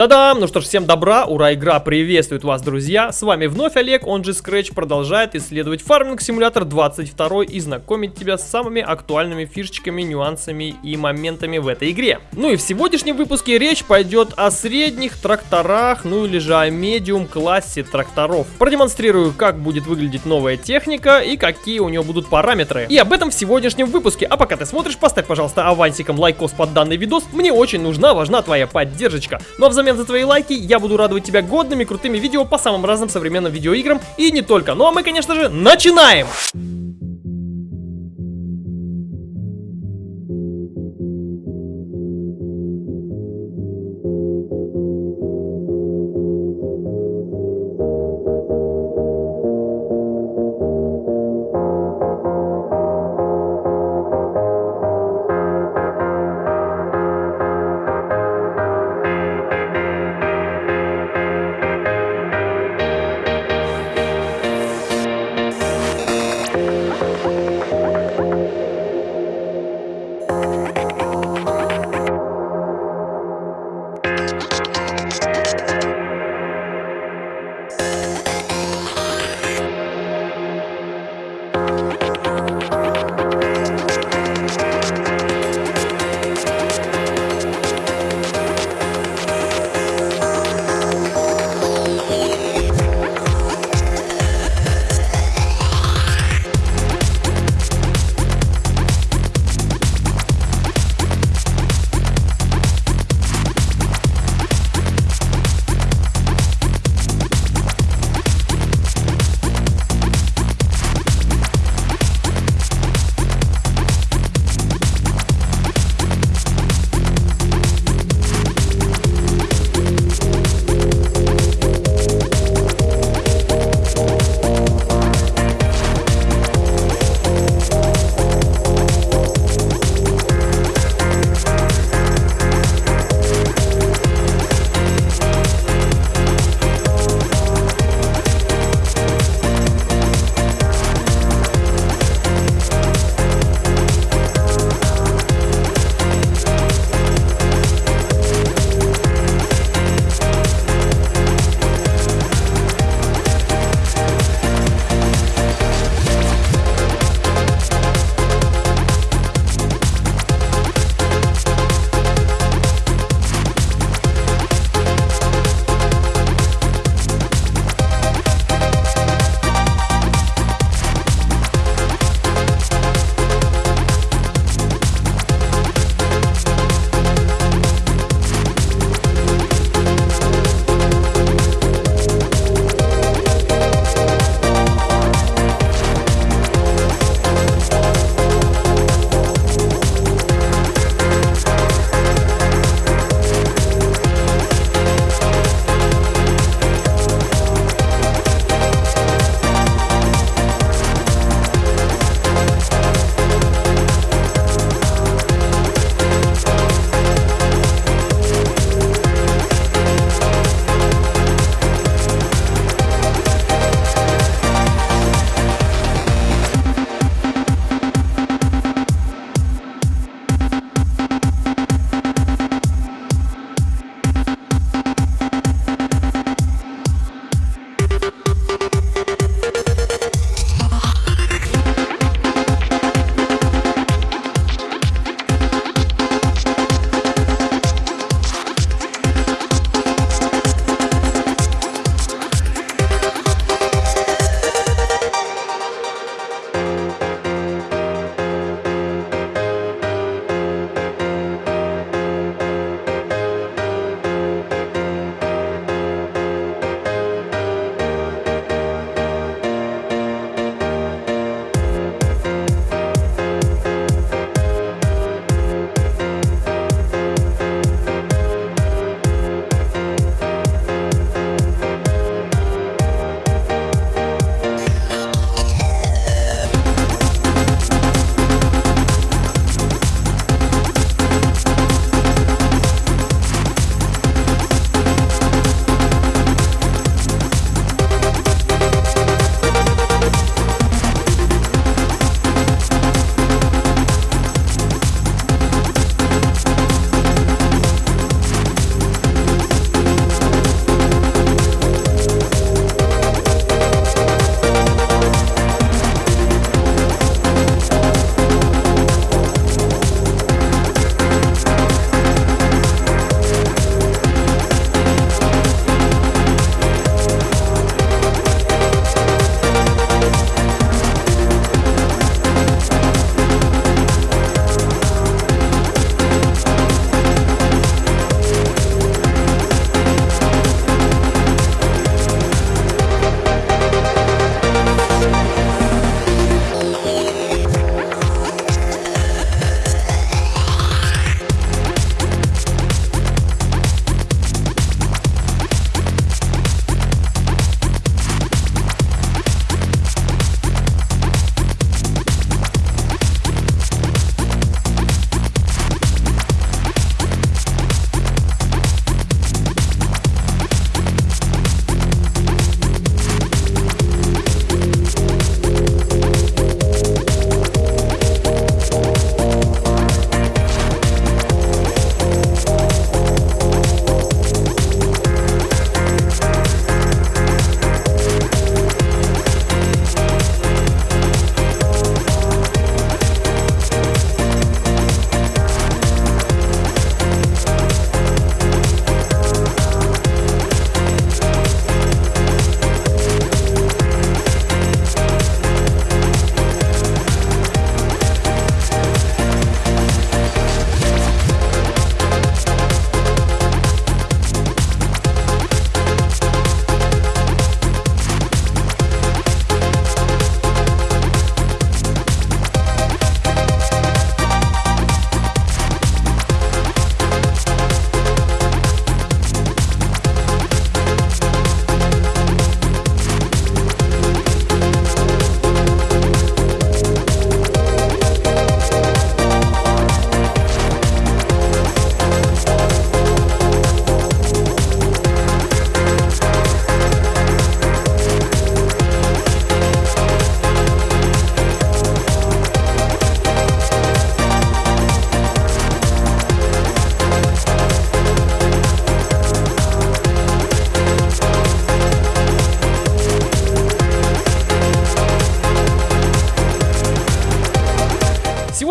等等 Ну что ж, всем добра, ура, игра приветствует вас, друзья! С вами вновь Олег, он же Scratch, продолжает исследовать Farming Simulator 22 и знакомить тебя с самыми актуальными фишечками, нюансами и моментами в этой игре. Ну и в сегодняшнем выпуске речь пойдет о средних тракторах, ну или же о medium классе тракторов. Продемонстрирую, как будет выглядеть новая техника и какие у нее будут параметры. И об этом в сегодняшнем выпуске. А пока ты смотришь, поставь, пожалуйста, авансиком лайкос под данный видос. Мне очень нужна, важна твоя поддержка. Ну а взамен за твои лайки я буду радовать тебя годными крутыми видео по самым разным современным видеоиграм и не только. Ну а мы, конечно же, начинаем!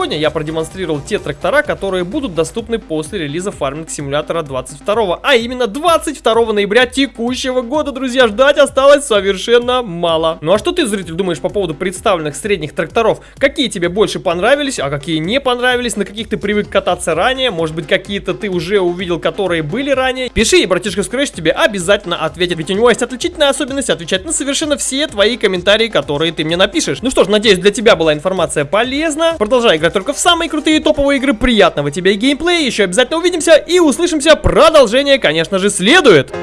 Сегодня я продемонстрировал те трактора, которые будут доступны после релиза фарминг симулятора 22, а именно 22 ноября текущего года, друзья, ждать осталось совершенно мало. Ну а что ты, зритель, думаешь по поводу представленных средних тракторов? Какие тебе больше понравились, а какие не понравились, на каких ты привык кататься ранее, может быть какие-то ты уже увидел, которые были ранее? Пиши, и братишка Scratch тебе обязательно ответит, ведь у него есть отличительная особенность отвечать на совершенно все твои комментарии, которые ты мне напишешь. Ну что ж, надеюсь, для тебя была информация полезна. Продолжай играть только в самые крутые топовые игры. Приятного тебе геймплея. Еще обязательно увидимся и услышимся. Продолжение, конечно же, следует.